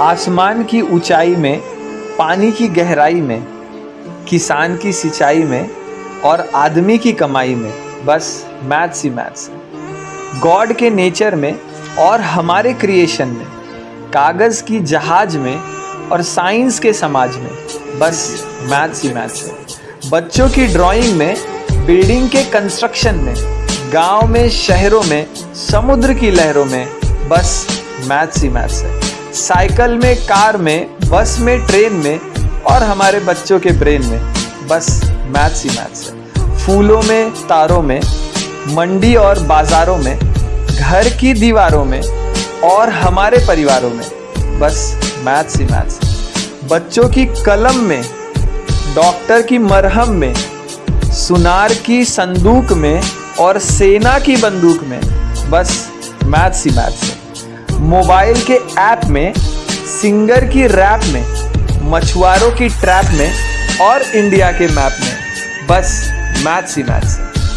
आसमान की ऊंचाई में, पानी की गहराई में, किसान की सिंचाई में और आदमी की कमाई में। बस मैथ्स ही मैथ्स गॉड के नेचर में और हमारे क्रिएशन में, कागज़ की जहाज़ में और साइंस के समाज में। बस मैथ्स ही मैथ्स है। बच्चों की ड्राइंग में, बिल्डिंग के कंस्ट्रक्शन में, गाँव में, शहरों में, समुद्र की लहरों में। बस मैथ्स ही मैथ्स है। साइकिल में, कार में, बस में, ट्रेन में और हमारे बच्चों के ब्रेन में। बस, मैथ्स ही मैथ्स है। फूलों में, तारों में, मंडी और बाजारों में, घर की दीवारों में और हमारे परिवारों में। बस, मैथ्स ही मैथ्स बच्चों की कलम में, डॉक्टर की मरहम में, सुनार की संदूक में और सेना की बंदूक में। बस, मैथ्स ही मैथ्स है। मोबाइल के ऐप में, सिंगर की रैप में, मछुआरों की ट्रैप में और इंडिया के मैप में। बस, मैथ्स ही है।